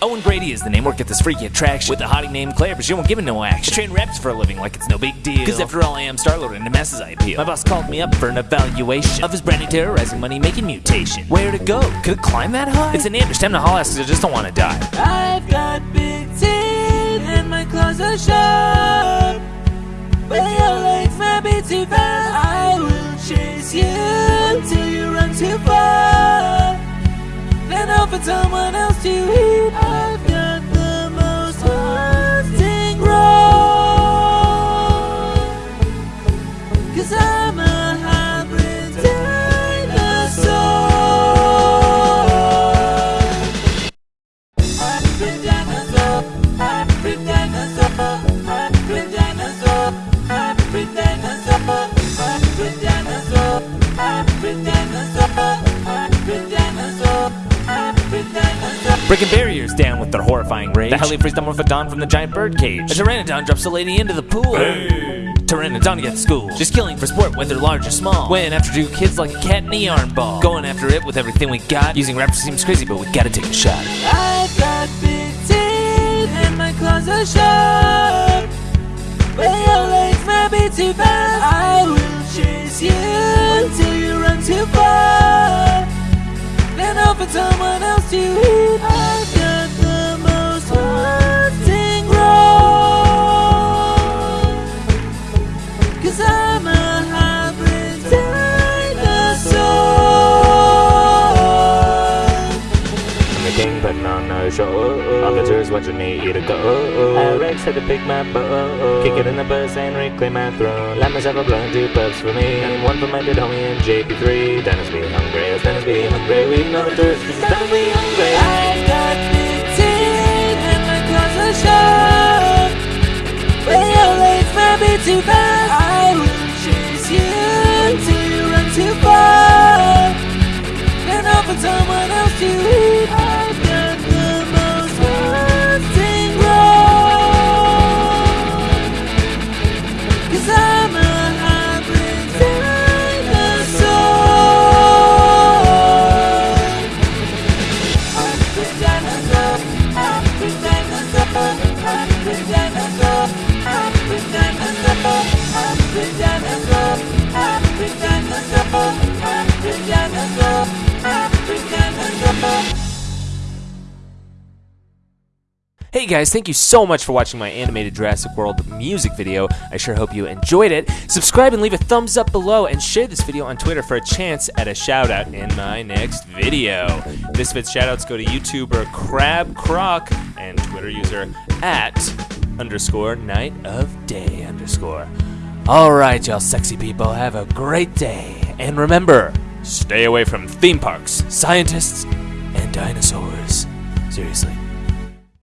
Owen Grady is the name, work at this freaky attraction with a hottie named Claire, but she won't give it no action. I train reps for a living like it's no big deal. Cause after all, I am Star-Lord and the masses I appeal. My boss called me up for an evaluation of his brand new terrorizing money making mutation. Where to go? Could it climb that high? It's an ambush, time to haul ass 'cause I just don't want to die. I've got big teeth and my claws are sharp. But your legs might be too fast. I will chase you till you run too far. Then I'll someone else to Breaking barriers down with their horrifying rage. The heli frees Dimorphodon from the giant bird cage. A Pteranodon drops a lady into the pool. Pteranodon gets school. Just killing for sport, whether large or small. When after two kids like a cat in a yarn ball. Going after it with everything we got. Using raptor seems crazy, but we gotta take a shot. I've got big teeth and my claws are sharp. But your legs might be too fast. I will chase you until you run too far. Then I'll someone else to the king putting on a show. Officers watching me eat a go. I Rex had to pick my bow. Kick it in the bus and reclaim my throne. Light myself a blunt, two puffs for me. And one for my dead homie in JP3. Dennis be hungry, as Dennis be hungry. We know the truth, Dennis be hungry. Hey guys, thank you so much for watching my animated Jurassic World music video. I sure hope you enjoyed it. Subscribe and leave a thumbs up below and share this video on Twitter for a chance at a shout out in my next video. This fits shout outs go to YouTuber Crab Croc and Twitter user at underscore night of day underscore. Alright, y'all sexy people, have a great day. And remember, stay away from theme parks, scientists, and dinosaurs. Seriously.